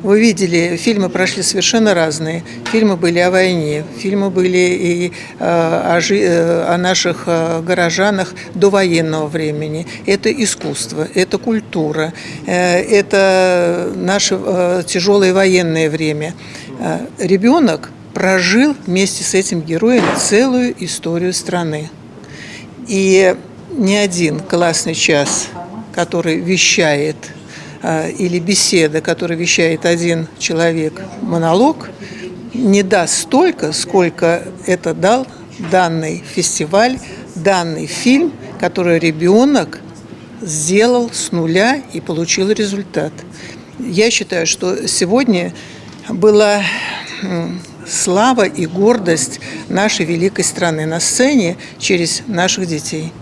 Вы видели, фильмы прошли совершенно разные. Фильмы были о войне, фильмы были и э, о, жи- э, о наших э, горожанах до военного времени. Это искусство, это культура, это наше тяжелое военное время. Ребенок прожил вместе с этим героем целую историю страны. И ни один классный час, который вещает, или беседа, который вещает один человек, монолог, не даст столько, сколько это дал данный фестиваль, данный фильм, который ребенок сделал с нуля и получил результат. Я считаю, что сегодня была слава и гордость нашей великой страны на сцене через наших детей.